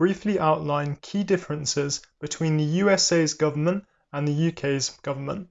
briefly outline key differences between the USA's government and the UK's government.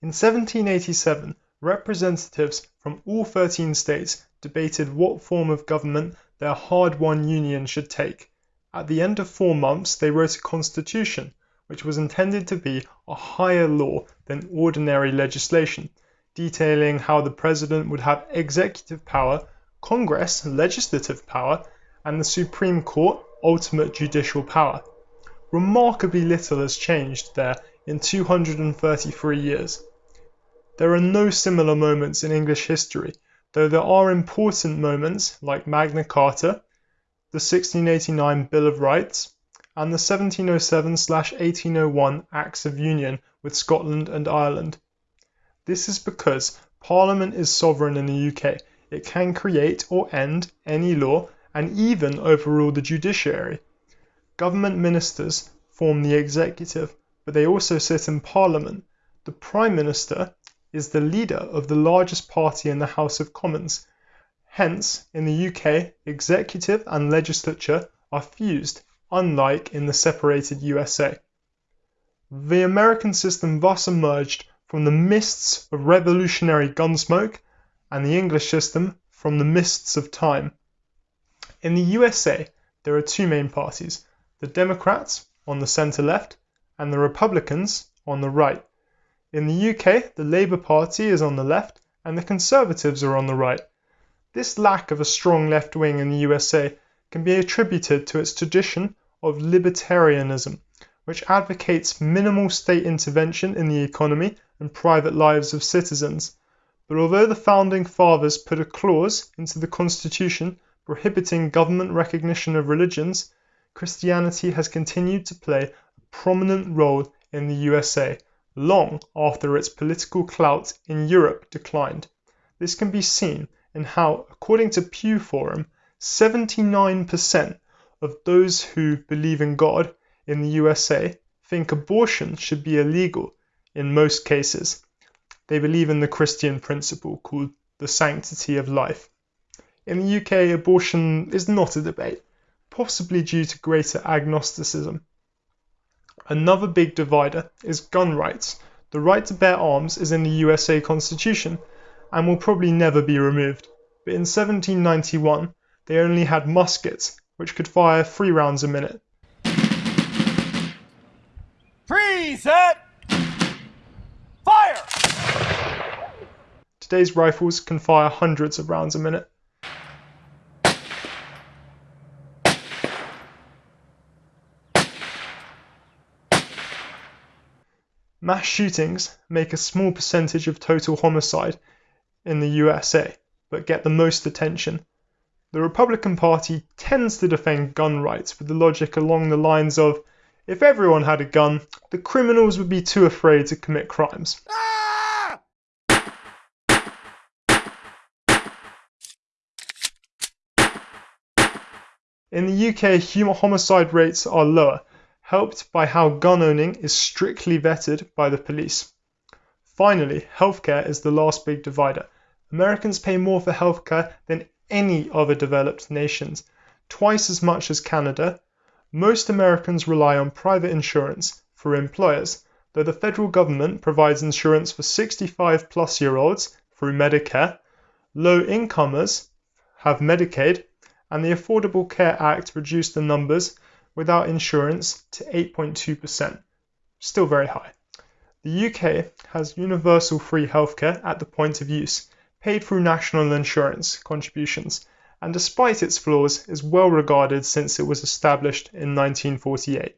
In 1787, representatives from all 13 states debated what form of government their hard won union should take. At the end of four months, they wrote a constitution, which was intended to be a higher law than ordinary legislation, detailing how the president would have executive power, Congress legislative power, and the Supreme Court ultimate judicial power. Remarkably little has changed there in 233 years. There are no similar moments in English history, though there are important moments like Magna Carta, the 1689 Bill of Rights, and the 1707/1801 Acts of Union with Scotland and Ireland. This is because Parliament is sovereign in the UK. It can create or end any law and even overrule the judiciary. Government ministers form the executive, but they also sit in Parliament. The Prime Minister is the leader of the largest party in the House of Commons. Hence, in the UK, executive and legislature are fused, unlike in the separated USA. The American system thus emerged from the mists of revolutionary gunsmoke, and the English system from the mists of time. In the USA, there are two main parties the Democrats on the centre left, and the Republicans on the right. In the UK, the Labour Party is on the left and the Conservatives are on the right. This lack of a strong left wing in the USA can be attributed to its tradition of libertarianism, which advocates minimal state intervention in the economy and private lives of citizens. But although the founding fathers put a clause into the Constitution prohibiting government recognition of religions, Christianity has continued to play a prominent role in the USA long after its political clout in Europe declined. This can be seen in how, according to Pew Forum, 79% of those who believe in God in the USA think abortion should be illegal in most cases. They believe in the Christian principle called the sanctity of life. In the UK, abortion is not a debate, possibly due to greater agnosticism. Another big divider is gun rights. The right to bear arms is in the USA Constitution and will probably never be removed. But in 1791, they only had muskets, which could fire three rounds a minute. Preset! Fire! Today's rifles can fire hundreds of rounds a minute. Mass shootings make a small percentage of total homicide in the USA, but get the most attention. The Republican Party tends to defend gun rights with the logic along the lines of if everyone had a gun, the criminals would be too afraid to commit crimes. In the UK, homicide rates are lower, helped by how gun owning is strictly vetted by the police. Finally, healthcare is the last big divider. Americans pay more for healthcare than any other developed nations, twice as much as Canada. Most Americans rely on private insurance for employers, though the federal government provides insurance for 65 plus year olds through Medicare. Low incomers have Medicaid, and the Affordable Care Act reduced the numbers without insurance to 8.2%, still very high. The UK has universal free healthcare at the point of use, paid through national insurance contributions, and despite its flaws is well regarded since it was established in 1948.